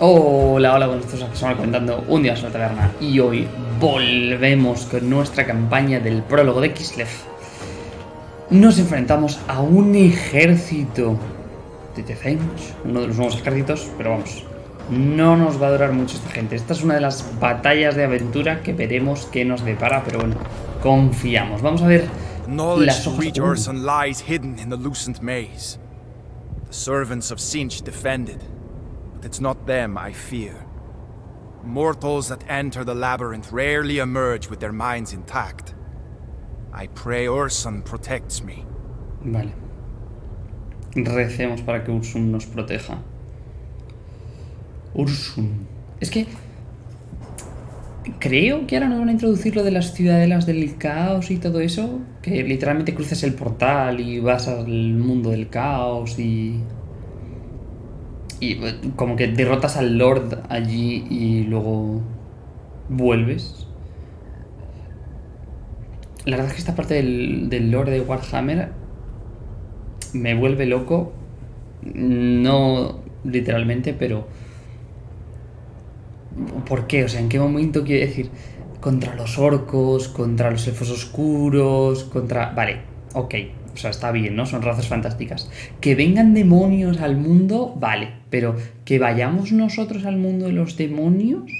Hola, hola, buenos días, estamos comentando un día en la taberna y hoy volvemos con nuestra campaña del prólogo de Kislev. Nos enfrentamos a un ejército de Tefench, uno de los nuevos ejércitos, pero vamos, no nos va a durar mucho esta gente. Esta es una de las batallas de aventura que veremos qué nos depara, pero bueno, confiamos. Vamos a ver las hojas... Lies hidden in the lucent maze. The servants of Sinch defended, it's not them I fear. Mortals that enter the labyrinth rarely emerge with their minds intact. I pray Ursun protects me. Vale. Recemos para que Ursun nos proteja. Ursun. Es que... Creo que ahora nos van a introducir lo de las ciudadelas del caos y todo eso. Que literalmente cruces el portal y vas al mundo del caos y... Y eh, como que derrotas al Lord allí y luego vuelves. La verdad es que esta parte del, del Lord de Warhammer me vuelve loco. No literalmente, pero ¿Por qué? O sea, ¿en qué momento quiere decir? Contra los orcos, contra los elfos oscuros, contra... Vale, ok. O sea, está bien, ¿no? Son razas fantásticas. Que vengan demonios al mundo, vale. Pero que vayamos nosotros al mundo de los demonios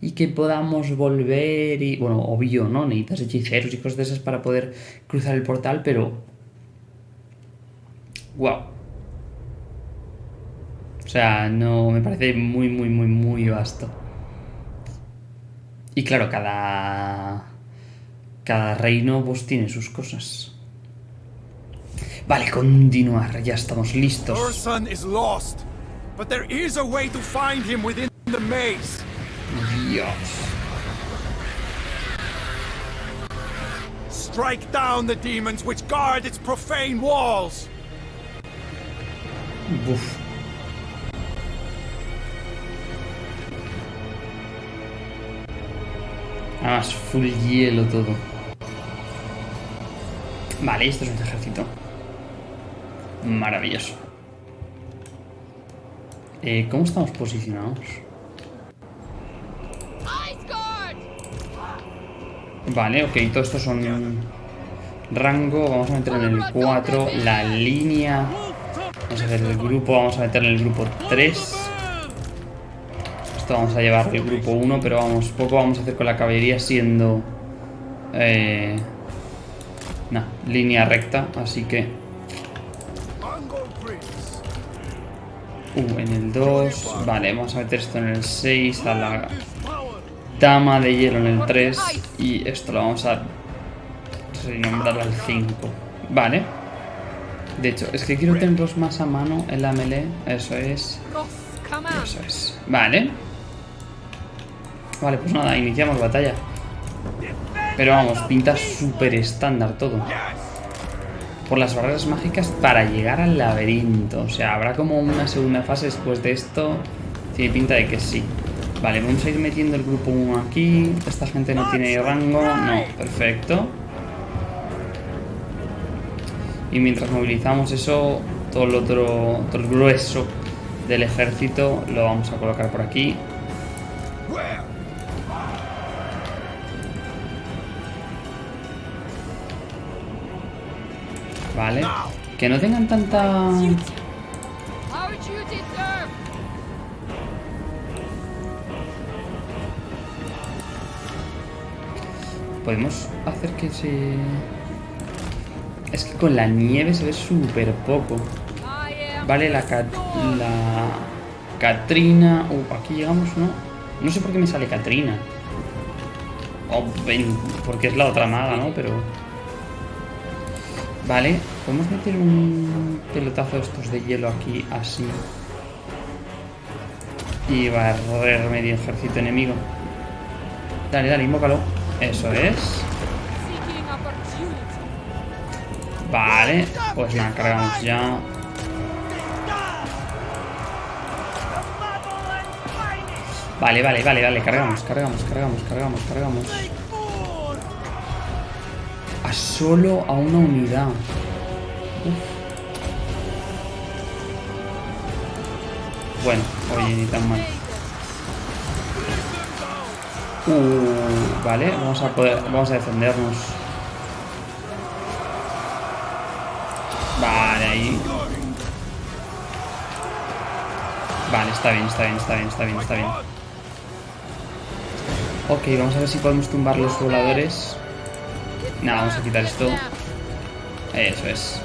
y que podamos volver y... Bueno, obvio, ¿no? Necesitas hechiceros y cosas de esas para poder cruzar el portal, pero... ¡Wow! O sea, no... Me parece muy, muy, muy, muy vasto. Y claro, cada, cada reino pues tiene sus cosas. Vale, continuar, ya estamos listos. Our son is lost, but there is a way to find him within the maze. Dios. Strike down the demons which guard its profane walls. Buf. Además, full hielo todo. Vale, esto es un ejército. Maravilloso. Eh, ¿Cómo estamos posicionados? Vale, ok, todo esto son rango. Vamos a meter en el 4 la línea. Vamos a hacer el grupo, vamos a meter en el grupo 3 vamos a llevar el grupo 1, pero vamos, poco vamos a hacer con la caballería siendo... Eh, línea recta, así que... Uh, en el 2... Vale, vamos a meter esto en el 6, a la dama de hielo en el 3 y esto lo vamos a renombrar al 5. Vale. De hecho, es que quiero tenerlos más a mano en la melee. Eso es. Eso es. Vale. Vale, pues nada, iniciamos batalla. Pero vamos, pinta súper estándar todo. Por las barreras mágicas para llegar al laberinto. O sea, habrá como una segunda fase después de esto. Tiene pinta de que sí. Vale, vamos a ir metiendo el grupo 1 aquí. Esta gente no tiene rango. No, perfecto. Y mientras movilizamos eso, todo el otro, todo el grueso del ejército lo vamos a colocar por aquí. Vale. Que no tengan tanta... Podemos hacer que se... Es que con la nieve se ve súper poco. Vale, la, la Katrina... Uh, aquí llegamos, ¿no? No sé por qué me sale Katrina. Oh, porque es la otra maga, ¿no? Pero... Vale, podemos meter un pelotazo de estos de hielo aquí, así. Y barrer medio ejército enemigo. Dale, dale, invócalo. Eso es. Vale, pues nada, cargamos ya. Vale, vale, vale, vale, cargamos, cargamos, cargamos, cargamos, cargamos solo a una unidad. Bueno, oye, ni tan mal. Uh, vale, vamos a poder, vamos a defendernos. Vale, ahí. Vale, está bien, está bien, está bien, está bien, está bien. Ok, vamos a ver si podemos tumbar los voladores. Nada, vamos a quitar esto. Eso es.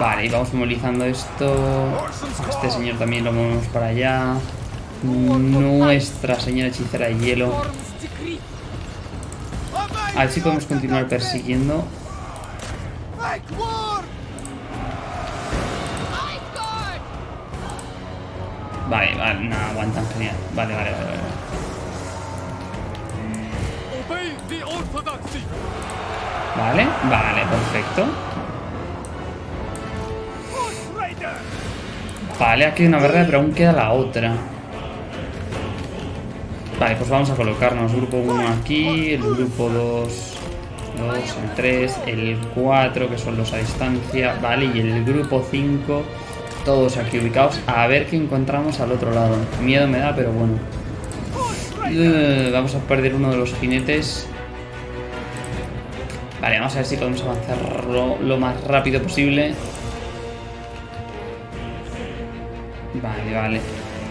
Vale, y vamos movilizando esto. Este señor también lo movemos para allá. Nuestra señora hechicera de hielo. A ver si podemos continuar persiguiendo. Vale, vale, no aguantan genial. Vale, vale, vale, vale. Vale, vale, perfecto. Vale, aquí hay una verdad, pero aún queda la otra. Vale, pues vamos a colocarnos grupo 1 aquí, el grupo 2, 2, el 3, el 4, que son los a distancia, vale, y el grupo 5, todos aquí ubicados. A ver qué encontramos al otro lado. Miedo me da, pero bueno. Uh, vamos a perder uno de los jinetes. Vale, vamos a ver si podemos avanzar lo más rápido posible. Vale, vale.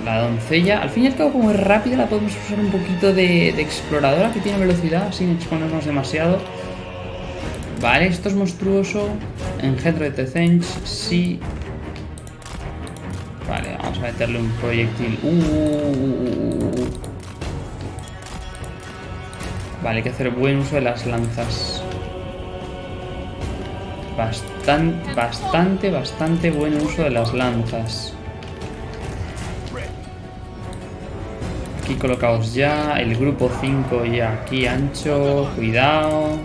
La doncella, al fin y al cabo como es rápida la podemos usar un poquito de, exploradora que tiene velocidad sin exponernos demasiado. Vale, esto es monstruoso. Engendro de Tezench, sí. Vale, vamos a meterle un proyectil. Uh, uh, uh, vale, hay que hacer buen uso de las lanzas. Bastante, bastante, bastante buen uso de las lanzas. aquí colocados ya. El grupo 5 ya aquí ancho. Cuidado.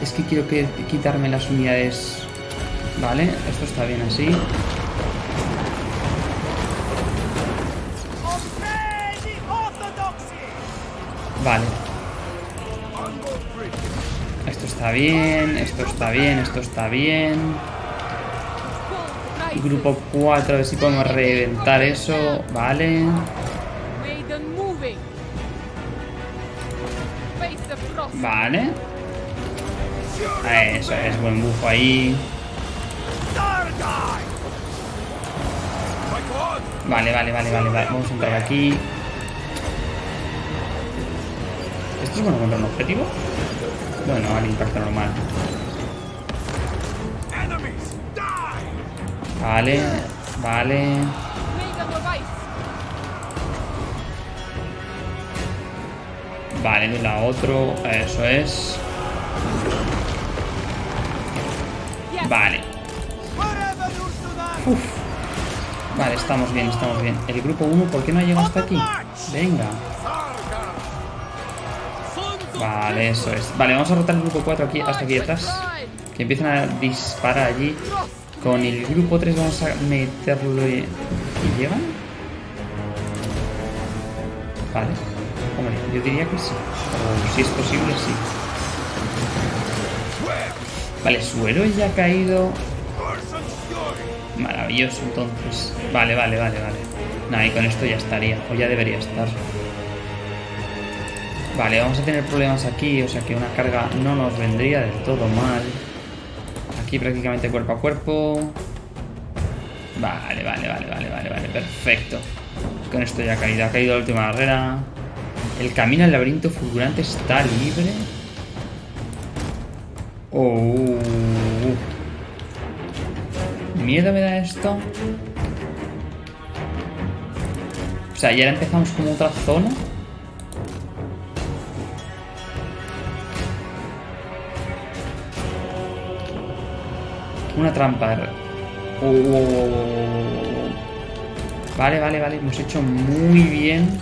Es que quiero que quitarme las unidades. Vale, esto está bien así. Vale. Está bien, esto está bien, esto está bien. Grupo 4, a ver si podemos reventar eso. Vale. Vale. Eso es, buen bufo ahí. Vale, vale, vale, vale, vale. Vamos a entrar aquí. ¿Esto es bueno contra un objetivo? Bueno, al impacto normal. Vale, vale. Vale, de la otro. Eso es. Vale. Uf. Vale, estamos bien, estamos bien. El grupo 1, ¿por qué no ha llegado hasta aquí? Venga. Vale, eso es. Vale, vamos a rotar el grupo 4 aquí, hasta aquí detrás. Que empiecen a disparar allí. Con el grupo 3 vamos a meterlo... ¿Y llegan? Vale. Hombre, yo diría que sí. O si es posible, sí. Vale, suero ya ha caído. Maravilloso, entonces. Vale, vale, vale, vale. Nada, y con esto ya estaría. O ya debería estar. Vale, vamos a tener problemas aquí. O sea que una carga no nos vendría del todo mal prácticamente cuerpo a cuerpo. Vale, vale, vale, vale, vale, vale, perfecto. Con esto ya ha caído, ha caído la última barrera. El camino al laberinto fulgurante está libre. Oh. Miedo me da esto. O sea, ya empezamos como otra zona. Una trampa. Vale, vale, vale. Hemos hecho muy bien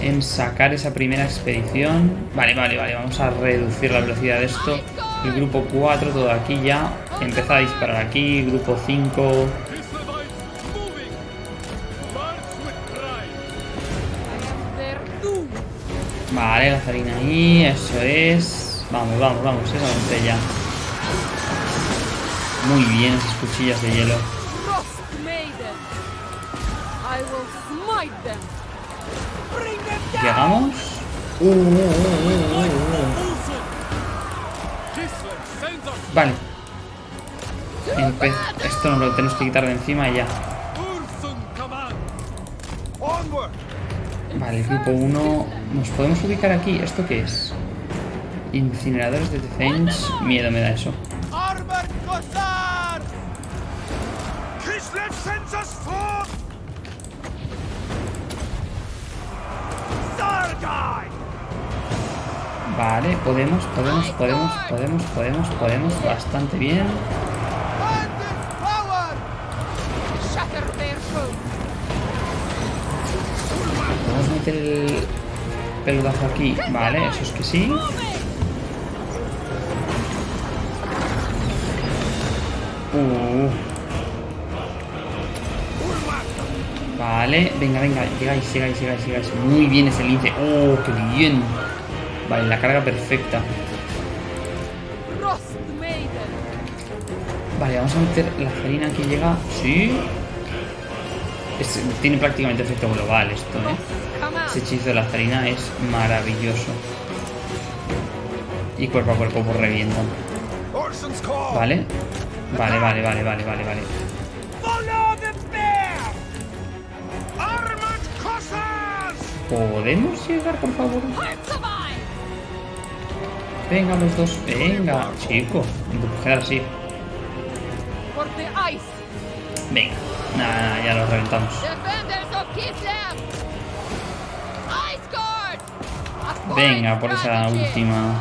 en sacar esa primera expedición. Vale, vale, vale. Vamos a reducir la velocidad de esto. El grupo 4, todo aquí ya. Empezar a disparar aquí. Grupo 5. Vale, la farina ahí. Eso es. Vamos, vamos, vamos. Esa ya. Muy bien esas cuchillas de hielo. Llegamos. Uh, uh, uh, uh, uh, uh. Vale. Empe esto nos lo tenemos que quitar de encima y ya. Vale, grupo 1. ¿Nos podemos ubicar aquí? ¿Esto qué es? Incineradores de defense. Miedo me da eso. Sends us forth! Sargai! Vale, podemos, podemos, podemos, podemos, podemos, podemos. Bastante bien. Podemos meter el peludazo aquí. Vale, eso es que sí. Uh. Vale, venga, venga, llegáis, llegáis, llegáis, llegáis. Muy bien ese lince. Oh, qué bien. Vale, la carga perfecta. Vale, vamos a meter la farina que llega. Sí. Es- tiene prácticamente efecto global esto, ¿eh? Ese hechizo de la farina es maravilloso. Y cuerpo a cuerpo pues revientan. Vale. Vale, vale, vale, vale, vale, vale. ¿Podemos llegar, por favor? Venga, los dos. Venga, chico. Quedar así. Venga. Nada, ya los reventamos. Venga, por esa última.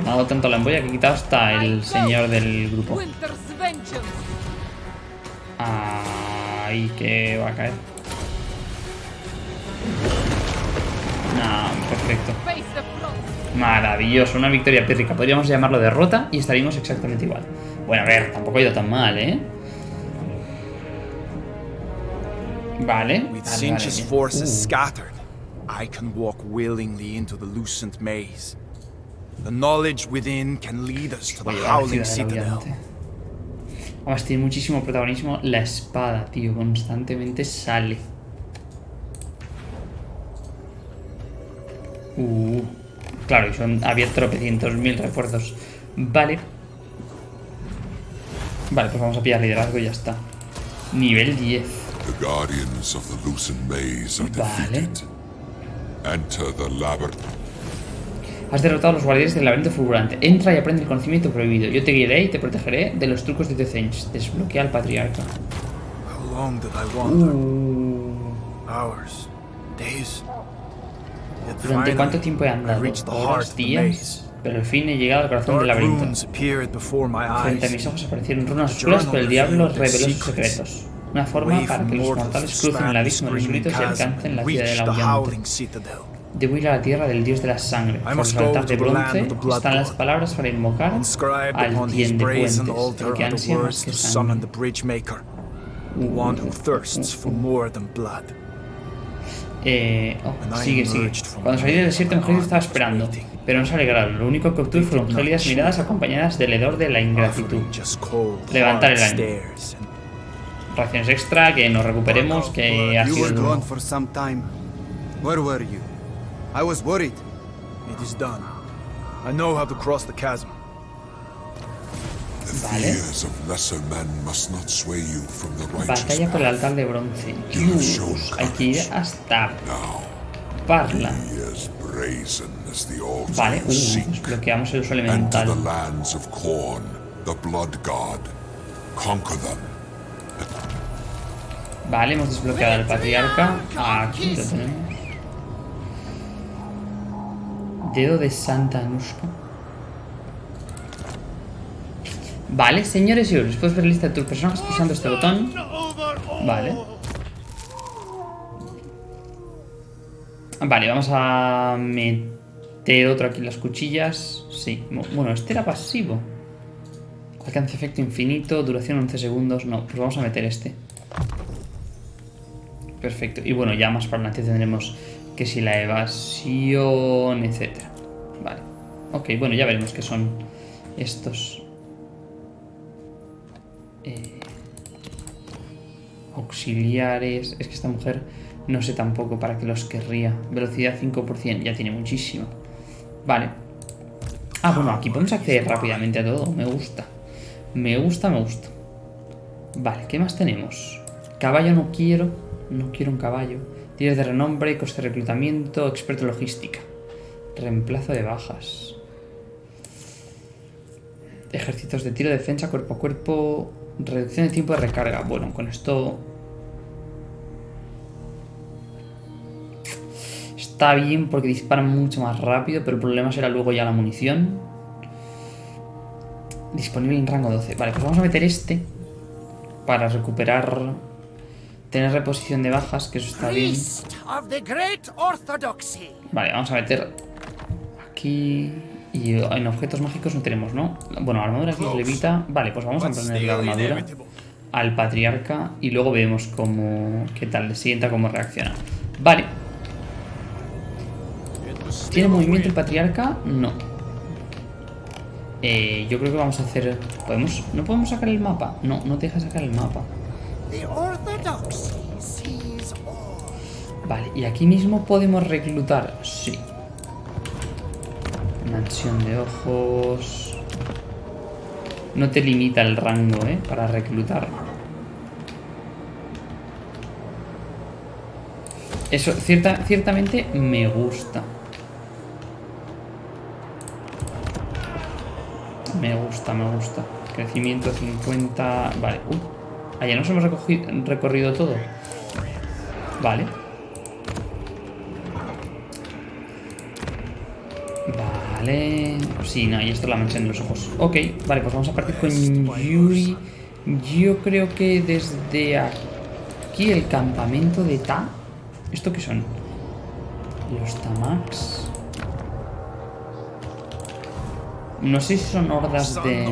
Ha dado tanto la embolla que he quitado hasta el señor del grupo. Ahí que va a caer. No, perfecto. Maravilloso, una victoria pírrica. Podríamos llamarlo derrota y estaríamos exactamente igual. Bueno, a ver, tampoco ha ido tan mal, ¿eh? Vale. With vale. forces Uh, scattered, I can walk willingly into the lucent maze. The knowledge within can lead us to the howling citadel. Además, tiene muchísimo protagonismo la espada, tío. Constantemente sale. Uh, claro, y son, había tropecientos mil refuerzos. Vale. Vale, pues vamos a pillar liderazgo y ya está. Nivel 10. The guardians of the Lucent Maze are Vale. defeated. Enter the labyrinth. Has derrotado a los guardianes del laberinto fulgurante. Entra y aprende el conocimiento prohibido. Yo te guiaré y te protegeré de los trucos de Decench. Desbloquea al patriarca. How long did I wander? Uh, Hours? Days? Yet ¿Durante cuánto tiempo he andado? ¿Horas, días? Pero al fin he llegado al corazón del laberinto. Frente a mis ojos aparecieron runas The oscuras, pero el diablo reveló sus secretos. Una forma para que los mortales crucen el abismo de los gritos y alcancen la and ciudad reach del the aullante. Debo ir a la tierra del dios de la sangre. El go altar de bronce están las palabras para invocar al quien de puentes, el que ansía más que sangre. Eh, oh, sigue, sigue. Cuando salí del desierto, mi estaba esperando. Pero no se alegraron. Lo único que obtuve fueron gélidas miradas acompañadas del hedor de la ingratitud. Levantar el and Raciones extra, que nos recuperemos, que ha sido duro. Where were you? I was worried. It is done. I know how to cross the chasm. Righteous Batalla por el altar de bronce. Dios, hay que ir hasta Parla. Vale, uh, desbloqueamos el uso elemental. Vale, hemos desbloqueado al patriarca. Aquí lo tenemos. Dedo de Santa Anushka. Vale, señores y señores, puedes ver lista de tus personajes pulsando este botón. Vale. Vale, vamos a meter otro aquí en las cuchillas. Sí, bueno, este era pasivo. Alcance efecto infinito, duración 11 segundos. No, pues vamos a meter este. Perfecto. Y bueno, ya más para adelante tendremos que si la evasión, etcétera. Vale. Ok, bueno, ya veremos qué son estos. Eh, Auxiliares. Es que esta mujer no sé tampoco para qué los querría. Velocidad 5%, ya tiene muchísimo. Vale. Ah, bueno, aquí podemos acceder rápidamente a todo. Me gusta. Me gusta, me gusta. Vale, ¿qué más tenemos? Caballo no quiero. No quiero un caballo. Tires de renombre, coste de reclutamiento, experto logística. Reemplazo de bajas. Ejércitos de tiro, defensa, cuerpo a cuerpo. Reducción de tiempo de recarga. Bueno, con esto Está bien porque disparan mucho más rápido, pero el problema será luego ya la munición. Disponible en rango 12. Vale, pues vamos a meter este para recuperar... Tener reposición de bajas, que eso está bien. Vale, vamos a meter aquí... Y en objetos mágicos no tenemos, ¿no? Bueno, armadura aquí levita. Vale, pues vamos a poner la armadura al patriarca y luego vemos cómo... qué tal le sienta, cómo reacciona. Vale, ¿Tiene movimiento el patriarca? No. Eh, yo creo que vamos a hacer... ¿Podemos... ¿No podemos sacar el mapa? No, no te deja sacar el mapa. Vale, y aquí mismo podemos reclutar. Sí. Mansión de ojos. No te limita el rango, ¿eh? Para reclutar. Eso, cierta, ciertamente me gusta. Me gusta, me gusta. Crecimiento 50... Vale. Uy. Ah, ya nos hemos recogi- recorrido todo. Vale. Vale. Sí, no, y esto es la mansión de los ojos. Ok, vale, pues vamos a partir con Yuri. Yo creo que desde aquí el campamento de Ta. ¿Esto qué son? Los Tamax. No sé si son hordas de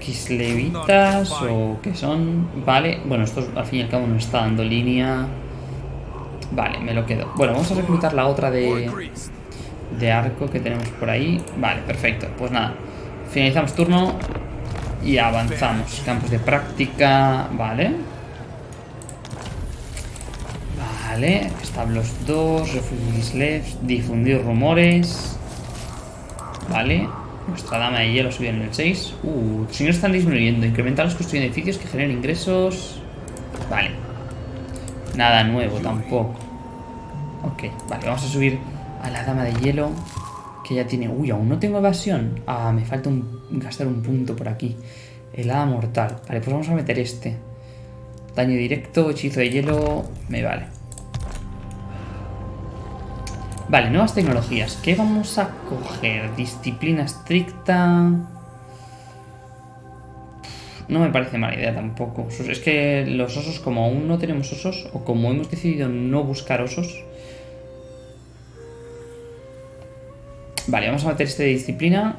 kislevitas o qué son. Vale, bueno, esto al fin y al cabo nos está dando línea. Vale, me lo quedo. Bueno, vamos a reclutar la otra de, de arco que tenemos por ahí. Vale, perfecto. Pues nada, finalizamos turno y avanzamos. Campos de práctica, vale. Vale, establos 2, refugio Kislev, difundir rumores. Vale, nuestra dama de hielo subió en el 6. Uh, tus ingresos están disminuyendo. Incrementar los construcción de edificios que generen ingresos. Vale. Nada nuevo tampoco. Ok, vale, vamos a subir a la dama de hielo. Que ya tiene... Uy, aún no tengo evasión. Ah, me falta un- gastar un punto por aquí. Helada mortal. Vale, pues vamos a meter este. Daño directo, hechizo de hielo... Me vale. Vale, nuevas tecnologías. ¿Qué vamos a coger? Disciplina estricta... No me parece mala idea tampoco. Es que los osos, como aún no tenemos osos, o como hemos decidido no buscar osos. Vale, vamos a meter este de disciplina.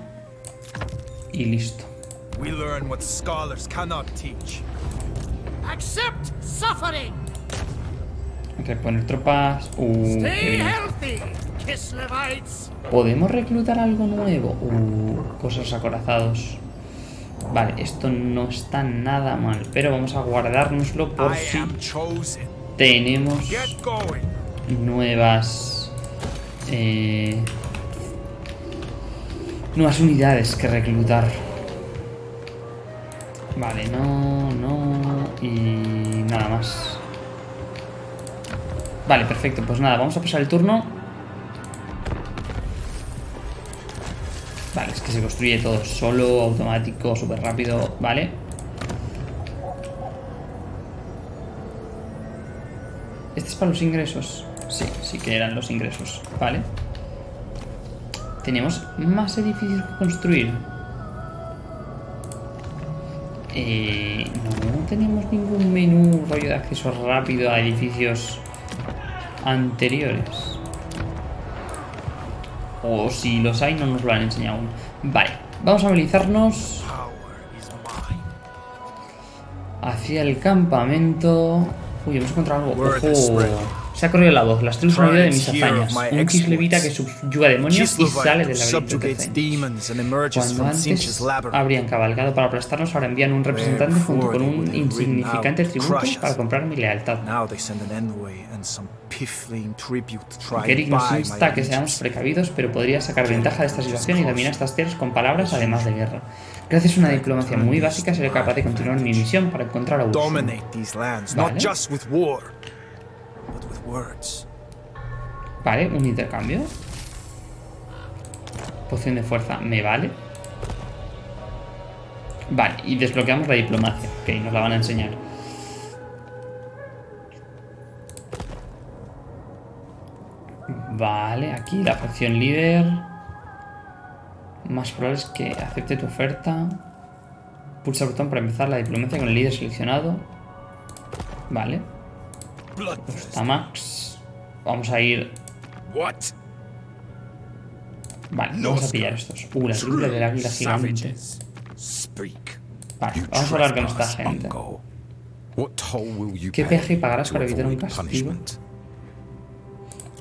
Y listo. We learn what scholars cannot teach. Accept suffering. Reponer tropas. Uh, qué Stay bien. healthy, Kislevites. ¿Podemos reclutar algo nuevo? Uh, cosas acorazados. Vale, esto no está nada mal. Pero vamos a guardárnoslo por si tenemos nuevas eh, nuevas unidades que reclutar. Vale no no y nada más. Vale perfecto pues nada vamos a pasar el turno vale es que se construye todo solo automático súper rápido vale ¿Este es para los ingresos? Sí, sí que eran los ingresos. Vale. Tenemos más edificios que construir. Eh, no tenemos ningún menú rollo de acceso rápido a edificios anteriores. O si los hay, no nos lo han enseñado aún. Vale, vamos a movilizarnos hacia el campamento. Uy, hemos encontrado algo. ¡Ojo! Se ha corrido la voz, las tribus han oído de mis hazañas. Un kislevita que subyuga demonios y sale del laberinto de Zen. Cuando antes habrían cabalgado para aplastarnos, ahora envían un representante junto con un insignificante tributo para comprar mi lealtad. Kerik nos insta a que seamos precavidos, pero podría sacar ventaja de esta situación y dominar estas tierras con palabras además de guerra. Gracias a una diplomacia muy básica seré capaz de continuar mi misión para encontrar a lands, Vale. not just with war, but with words. Vale, un intercambio. Poción de fuerza, me vale. Vale, y desbloqueamos la diplomacia, que nos la van a enseñar. Vale, aquí la facción líder. Más probable es que acepte tu oferta. Pulsa el botón para empezar la diplomacia con el líder seleccionado. Vale. Está Max. Vamos a ir? Vale, vamos a pillar estos. Uh, la triple del águila gigante. Vale, vamos a hablar con esta gente. ¿Qué peaje pagarás para evitar un castigo?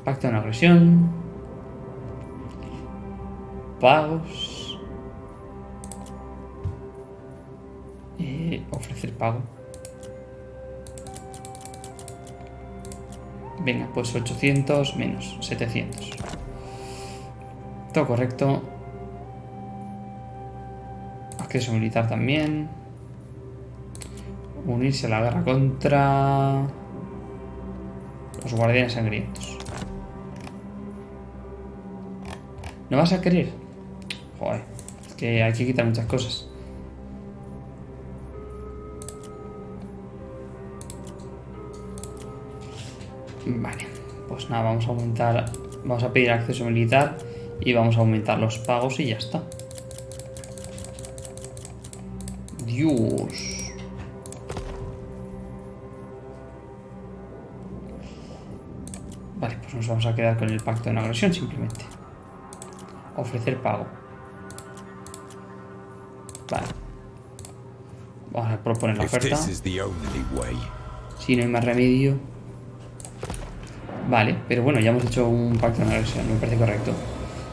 Pacto de no agresión. Pagos. Eh, ofrecer pago. Venga, pues 800 menos 700. Todo correcto. Acceso militar también. Unirse a la guerra contra los guardianes sangrientos. ¿No vas a querer? Joder, es que hay que quitar muchas cosas. Vale, pues nada, vamos a aumentar, vamos a pedir acceso militar y vamos a aumentar los pagos y ya está. Dios. Vale, pues nos vamos a quedar con el pacto de no agresión simplemente. Ofrecer pago. Vale. Vamos a proponer la oferta. Si no hay más remedio. Vale, pero bueno, ya hemos hecho un pacto de no agresión, me parece correcto.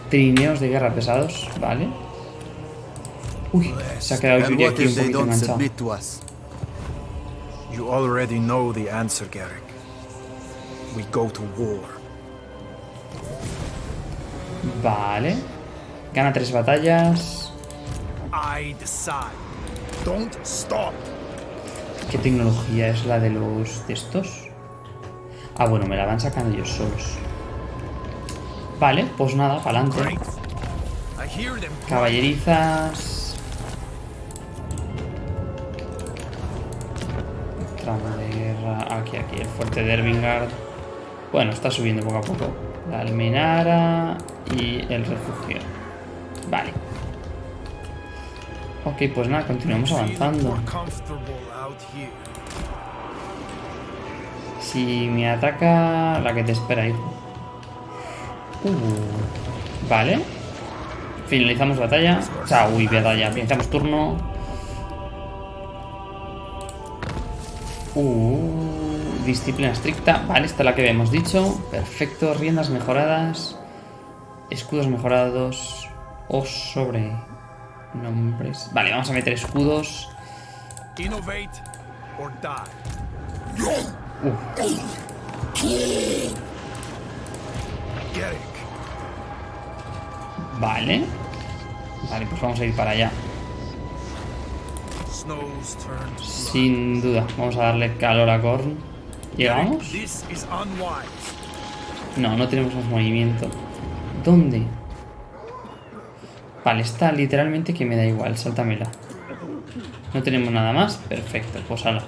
Trineos de guerra pesados, vale. Uy, se ha quedado Yuri aquí un poquito enganchado. You already know the answer, Garrick. We go to war. Vale. Gana tres batallas. I decide. Don't stop. ¿Qué tecnología es la de los de estos? Ah, bueno, me la van sacando ellos solos. Vale, pues nada, para adelante. Caballerizas. Tramo de guerra. Aquí, aquí, el fuerte de Ervingard. Bueno, está subiendo poco a poco. La almenara y el refugio. Vale. Ok, pues nada, continuamos avanzando. Si me ataca la que te espera ahí. Uh, vale. Finalizamos batalla. O sea, uy, batalla. Finalizamos turno. Uh, disciplina estricta. Vale, esta es la que habíamos dicho. Perfecto. Riendas mejoradas. Escudos mejorados. O sobre nombres. Vale, vamos a meter escudos. Innovate or die. Vale. Vale, pues vamos a ir para allá. Sin duda. Vamos a darle calor a Korn. ¿Llegamos? No, no tenemos más movimiento. ¿Dónde? Vale, está literalmente que me da igual. Sáltamela. No tenemos nada más. Perfecto, pues ala.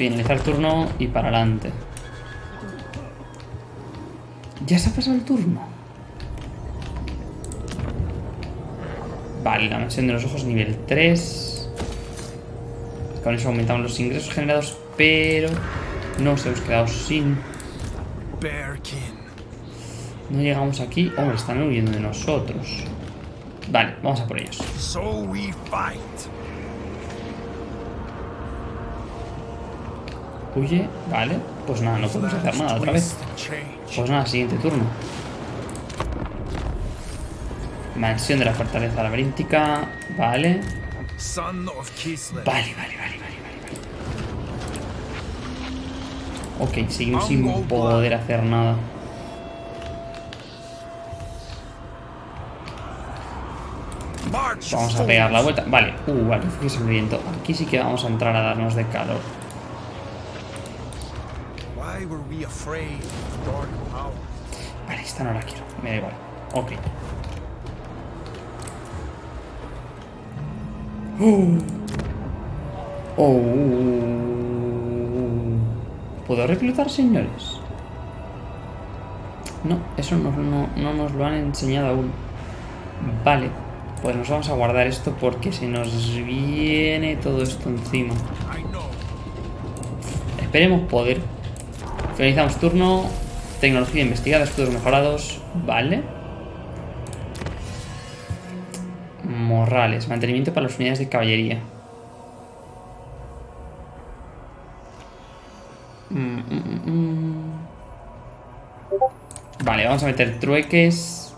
Finalizar turno y para adelante. ¿Ya se ha pasado el turno? Vale, la mansión de los ojos nivel 3. Con eso aumentamos los ingresos generados, pero nos hemos quedado sin no llegamos aquí. Hombre, están huyendo de nosotros. Vale, vamos a por ellos. So we fight. Huye, vale. Pues nada, no podemos hacer nada otra vez. Pues nada, siguiente turno. Mansión de la fortaleza laberíntica. Vale. Vale, vale, vale, vale, vale. Ok, seguimos sin poder hacer nada. Vamos a pegar la vuelta. Vale, uh, vale, fíjese el viento. Aquí sí que vamos a entrar a darnos de calor. Why were we afraid of dark power? Vale, esta no la quiero. Me da igual. Ok. Oh. Oh. ¿Puedo reclutar señores? No, eso no, no- no nos lo han enseñado aún. Vale, pues nos vamos a guardar esto porque se nos viene todo esto encima. Esperemos poder. Finalizamos turno. Tecnología investigada, escudos mejorados. Vale. Morrales, mantenimiento para las unidades de caballería. Mm, mm, mm. Vale, vamos a meter trueques.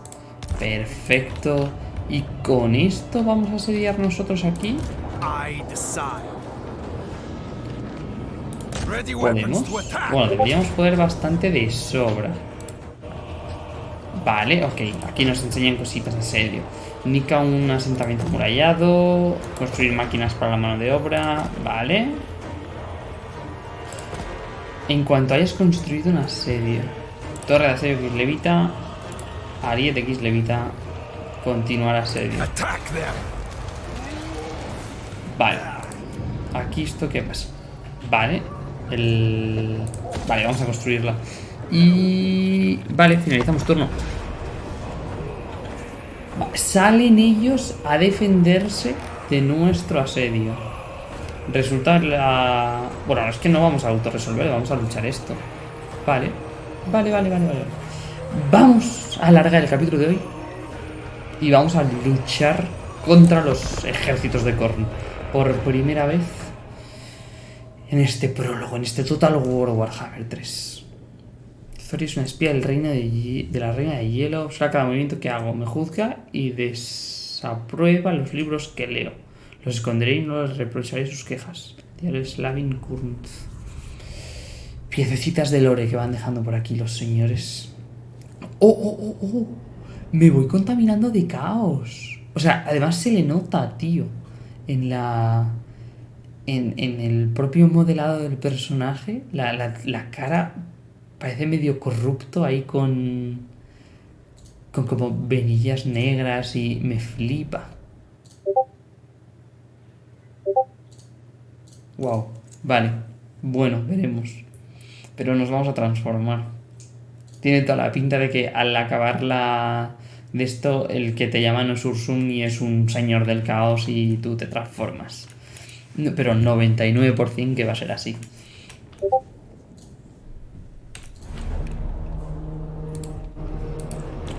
Perfecto. Y con esto vamos a asediar nosotros aquí. ¿Podemos? Bueno, deberíamos poder bastante de sobra. Vale, ok. Aquí nos enseñan cositas de asedio. Nica un asentamiento amurallado. Construir máquinas para la mano de obra. Vale. En cuanto hayas construido un asedio. Torre de asedio Kislevita. Ariete Kislevita. Continuar asedio. Vale. Aquí esto qué pasa. Vale. El... Vale, vamos a construirla. Y... Vale, finalizamos turno. Salen ellos a defenderse de nuestro asedio. Resulta la... Bueno, es que no vamos a autorresolver, vamos a luchar esto. Vale. Vale, vale, vale, vale. Vamos a alargar el capítulo de hoy. Y vamos a luchar contra los ejércitos de Korn. Por primera vez en este prólogo, en este Total War Warhammer 3. Zori es una espía del reino de, de la reina de hielo. Observa cada movimiento que hago, me juzga y desaprueba los libros que leo. Los esconderé y no les reprocharé sus quejas. Diario Slavin Kurnt. Piececitas de lore que van dejando por aquí los señores. ¡Oh, oh, oh, oh! Me voy contaminando de caos. O sea, además se le nota, tío. En la. En, en el propio modelado del personaje. La, la- la cara parece medio corrupto ahí con. Con como venillas negras y me flipa. Wow. Vale. Bueno, veremos. Pero nos vamos a transformar. Tiene toda la pinta de que al acabar la de esto, el que te llama no es Ursun y es un señor del caos y tú te transformas. Pero 99% que va a ser así.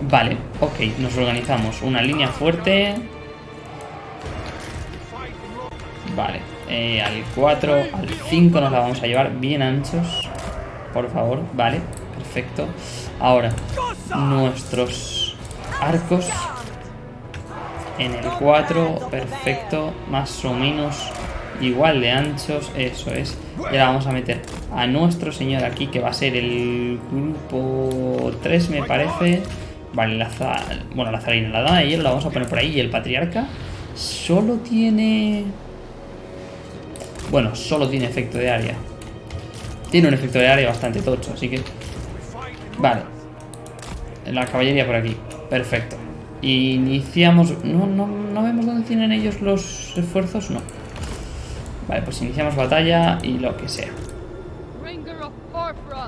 Vale, ok, nos organizamos. Una línea fuerte. Vale, eh, al 4, al 5 nos la vamos a llevar bien anchos. Por favor, vale, perfecto. Ahora, nuestros arcos en el 4, perfecto, más o menos igual de anchos, eso es. Y ahora vamos a meter a nuestro señor aquí, que va a ser el grupo 3, me parece. Vale, la, za- bueno, la zarina, la dama de hielo la vamos a poner por ahí. Y el patriarca solo tiene... Bueno, solo tiene efecto de área. Tiene un efecto de área bastante tocho, así que... Vale. La caballería por aquí. Perfecto. Iniciamos... No, no, no vemos dónde tienen ellos los esfuerzos, no. Vale, pues iniciamos batalla y lo que sea.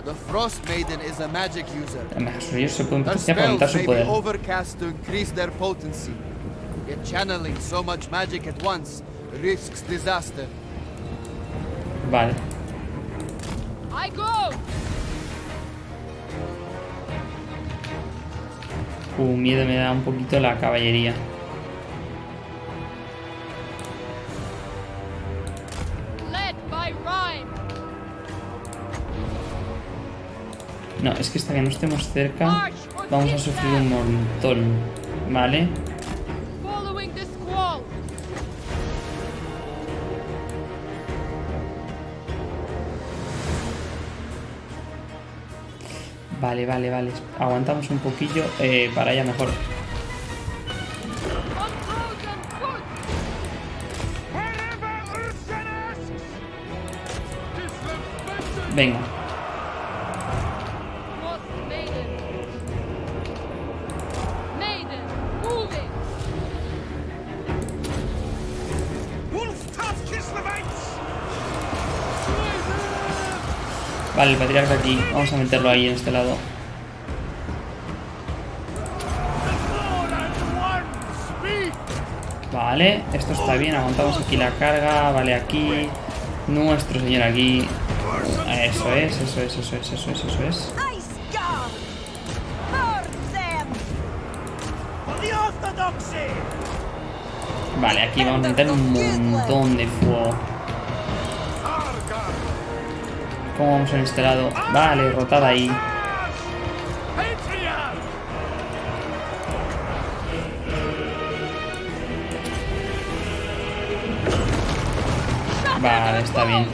The Frost Maiden is a magic user. Se pueden su poder. overcast to increase their potency. Yet channeling so much magic at once risks disaster. Vale. I go. Uh, miedo me da un poquito la caballería. No, es que hasta que no estemos cerca vamos a sufrir un montón. Vale. Vale, vale, vale. Aguantamos un poquillo eh, para allá mejor. Venga. Vale, el patriarca aquí. Vamos a meterlo ahí en este lado. Vale, esto está bien. Aguantamos aquí la carga. Vale, aquí. Nuestro señor aquí. Eso es, eso es, eso es, eso es, eso es. Vale, aquí vamos a meter un montón de fuego. ¿Cómo vamos en este lado? Vale, rotada ahí. Vale, está bien.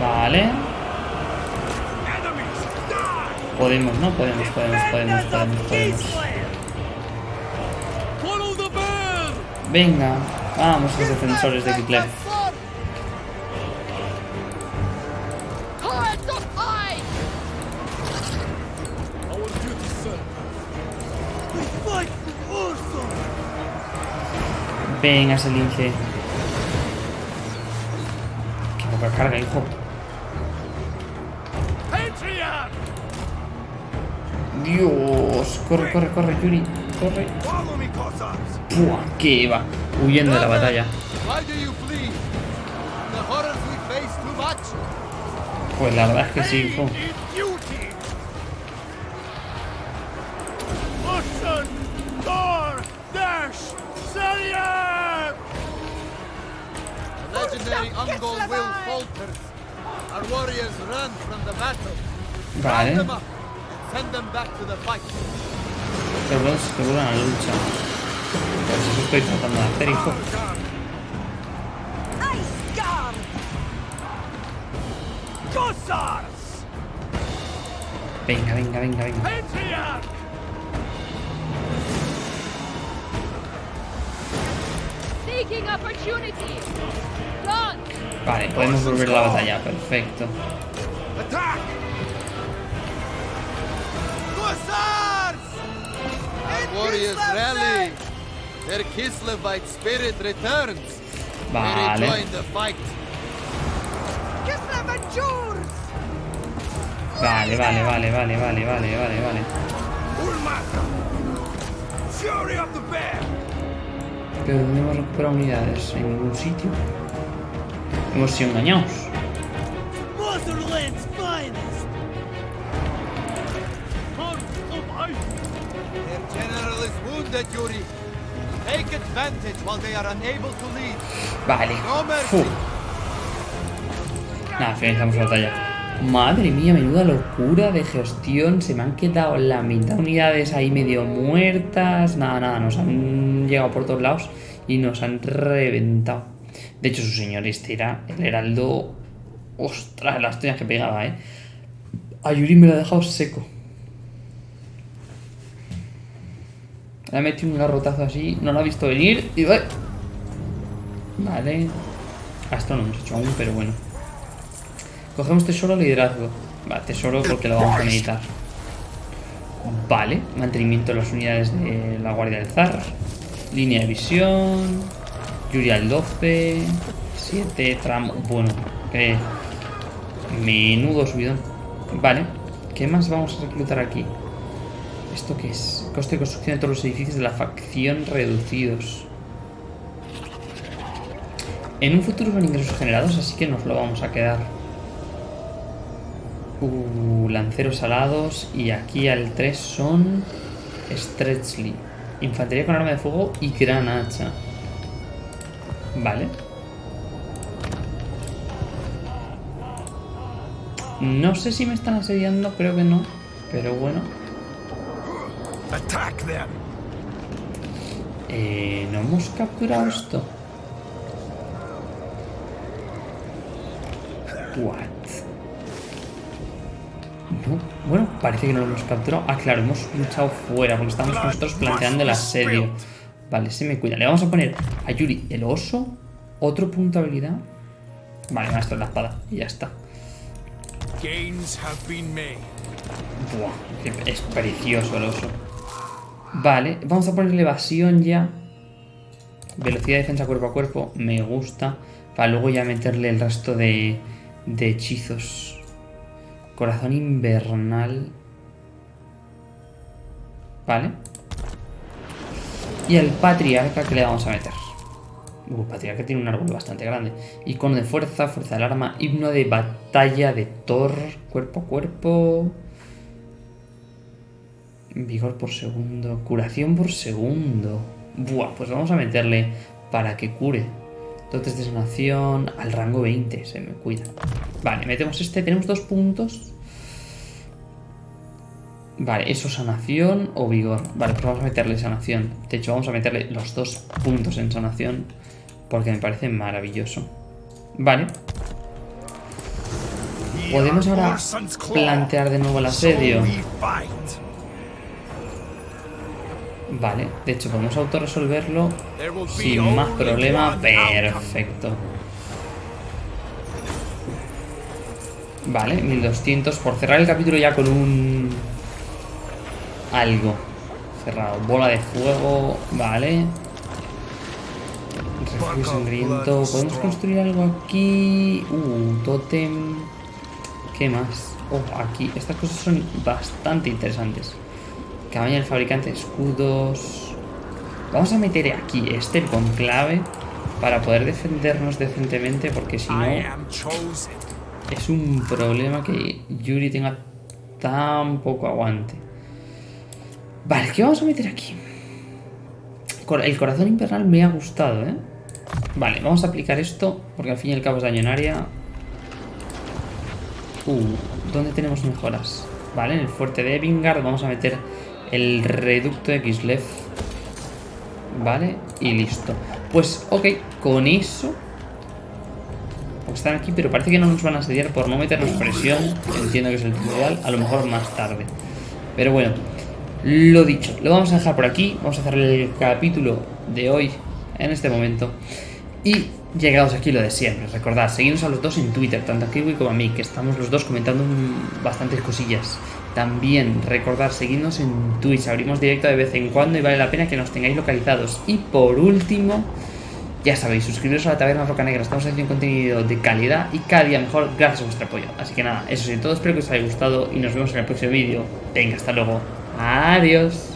Vale. Podemos, ¿no? Podemos, podemos, podemos, podemos, podemos. Venga, vamos, los defensores de Ursa! Venga, ese lince. Qué poca carga, hijo. Dios, corre, corre, corre, Yuri, corre. Pua, que va huyendo de la batalla. Why do you flee? The horrors we face too much? Pues la verdad es que sí, hijo. In duty! Listen! Thor! Dash! Salyar! The legendary Ungol will falters. Our warriors run from the battle. Round them Vale, up and send them back to the fight. los dos que vuelvan a la lucha. Eso estoy tratando de hacer, hijo. Ice Guard! Cossacks! Venga, venga, venga, venga. Vale, podemos volver la batalla, perfecto. Warriors rally. Their Kislevite spirit returns. They Vale. rejoin the fight. Kislev and Jurs! Vale, vale, vale, vale, vale, vale, vale, vale. Ulmata! Fury of the Bear! Pero ¿dónde hemos recuperado unidades? En ningún sitio. Hemos sido engañados. Motherland's finest! Sons of ice! Their general is wounded, Yuri. Vale. Fu. Nada, finalizamos la batalla. Madre mía, menuda locura de gestión. Se me han quedado la mitad de unidades ahí medio muertas. Nada, nada, nos han llegado por todos lados y nos han reventado. De hecho, su señor este era el heraldo. Ostras, las tuyas que pegaba, eh. A Yuri me lo ha dejado seco. Le ha metido un garrotazo así, no lo ha visto venir y va. Vale. A esto no hemos hecho aún, pero bueno. Cogemos tesoro liderazgo. Va, tesoro porque lo vamos a necesitar. Vale, mantenimiento de las unidades de la Guardia del Zar. Línea de visión. Yuri al 12. 7 tramo. Bueno, eh, menudo subidón. Vale, ¿qué más vamos a reclutar aquí? ¿Esto qué es? Coste de construcción de todos los edificios de la facción reducidos. En un futuro son ingresos generados, así que nos lo vamos a quedar. Uh, lanceros alados. Y aquí al 3 son... Stretchly, Infantería con arma de fuego y gran hacha. Vale. No sé si me están asediando, creo que no. Pero bueno. Attack them! Eh, ¿No hemos capturado esto? What? No, bueno, parece que no lo hemos capturado. Ah, claro, hemos luchado fuera porque estamos nosotros planteando el asedio. Vale, se me cuida. Le vamos a poner a Yuri el oso. Otro punto de habilidad. Vale, maestro la espada. Y ya está. Buah, es precioso el oso. Vale, vamos a ponerle evasión ya. Velocidad de defensa cuerpo a cuerpo, me gusta. Para luego ya meterle el resto de, de hechizos. Corazón invernal. Vale. Y el patriarca que le vamos a meter. Uh, patriarca tiene un árbol bastante grande. Icono de fuerza, fuerza del arma, himno de batalla de Thor, cuerpo a cuerpo. Vigor por segundo, curación por segundo. Buah, pues vamos a meterle para que cure. Dotes de sanación al rango 20, se me cuida. Vale, metemos este, tenemos dos puntos. Vale, eso sanación o vigor. Vale, pues vamos a meterle sanación. De hecho, vamos a meterle los dos puntos en sanación porque me parece maravilloso. Vale. Podemos ahora plantear de nuevo el asedio. Vale, de hecho podemos autorresolverlo sin más problema. Perfecto. Vale, 1200 por cerrar el capítulo ya con un... Algo. Cerrado. Bola de fuego. Vale. Refugio sangriento. ¿Podemos construir algo aquí? Uh, tótem. ¿Qué más? Oh, aquí. Estas cosas son bastante interesantes. Cabaña del fabricante, escudos. Vamos a meter aquí este con clave para poder defendernos decentemente porque si no es un problema que Yuri tenga tan poco aguante. Vale, ¿qué vamos a meter aquí? El corazón infernal me ha gustado, ¿eh? Vale, vamos a aplicar esto porque al fin y al cabo es daño en área. Uh, ¿dónde tenemos mejoras? Vale, en el fuerte de Evingard vamos a meter el reducto de Kislev. Vale, y listo. Pues, ok, con eso... Están aquí, pero parece que no nos van a asediar por no meternos presión. Entiendo que es el tutorial, a lo mejor más tarde. Pero bueno, lo dicho, lo vamos a dejar por aquí. Vamos a hacer el capítulo de hoy en este momento. Y llegados aquí lo de siempre. Recordad, seguidnos a los dos en Twitter, tanto a Kiwi como a mí, que estamos los dos comentando bastantes cosillas. También recordad, seguidnos en Twitch, abrimos directo de vez en cuando y vale la pena que nos tengáis localizados. Y por último, ya sabéis, suscribiros a la Taberna Roca Negra, estamos haciendo contenido de calidad y cada día mejor gracias a vuestro apoyo. Así que nada, eso sí, todo espero que os haya gustado y nos vemos en el próximo vídeo. Venga, hasta luego. Adiós.